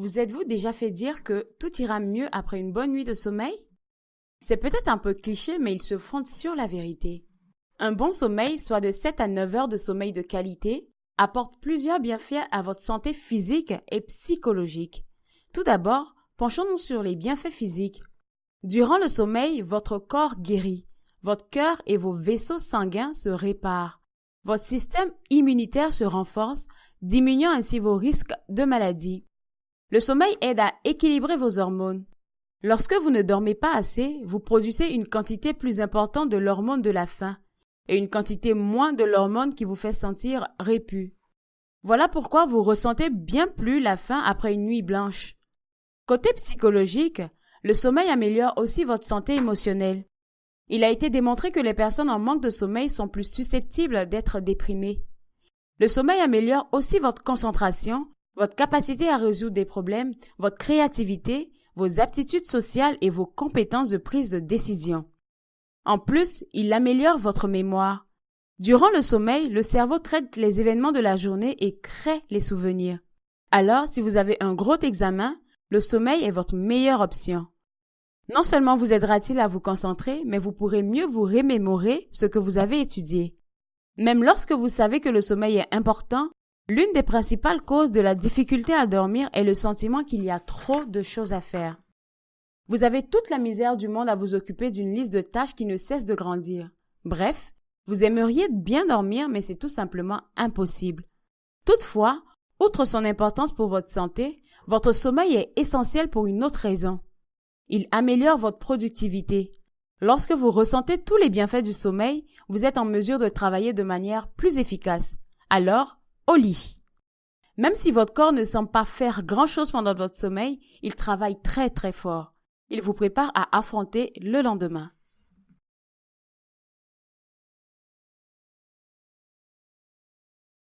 Vous êtes-vous déjà fait dire que tout ira mieux après une bonne nuit de sommeil? C'est peut-être un peu cliché, mais il se fonde sur la vérité. Un bon sommeil, soit de 7 à 9 heures de sommeil de qualité, apporte plusieurs bienfaits à votre santé physique et psychologique. Tout d'abord, penchons-nous sur les bienfaits physiques. Durant le sommeil, votre corps guérit, votre cœur et vos vaisseaux sanguins se réparent, votre système immunitaire se renforce, diminuant ainsi vos risques de maladie. Le sommeil aide à équilibrer vos hormones. Lorsque vous ne dormez pas assez, vous produisez une quantité plus importante de l'hormone de la faim et une quantité moins de l'hormone qui vous fait sentir répu. Voilà pourquoi vous ressentez bien plus la faim après une nuit blanche. Côté psychologique, le sommeil améliore aussi votre santé émotionnelle. Il a été démontré que les personnes en manque de sommeil sont plus susceptibles d'être déprimées. Le sommeil améliore aussi votre concentration votre capacité à résoudre des problèmes, votre créativité, vos aptitudes sociales et vos compétences de prise de décision. En plus, il améliore votre mémoire. Durant le sommeil, le cerveau traite les événements de la journée et crée les souvenirs. Alors, si vous avez un gros examen, le sommeil est votre meilleure option. Non seulement vous aidera-t-il à vous concentrer, mais vous pourrez mieux vous remémorer ce que vous avez étudié. Même lorsque vous savez que le sommeil est important, L'une des principales causes de la difficulté à dormir est le sentiment qu'il y a trop de choses à faire. Vous avez toute la misère du monde à vous occuper d'une liste de tâches qui ne cesse de grandir. Bref, vous aimeriez bien dormir, mais c'est tout simplement impossible. Toutefois, outre son importance pour votre santé, votre sommeil est essentiel pour une autre raison. Il améliore votre productivité. Lorsque vous ressentez tous les bienfaits du sommeil, vous êtes en mesure de travailler de manière plus efficace. Alors, au lit. Même si votre corps ne semble pas faire grand-chose pendant votre sommeil, il travaille très très fort. Il vous prépare à affronter le lendemain.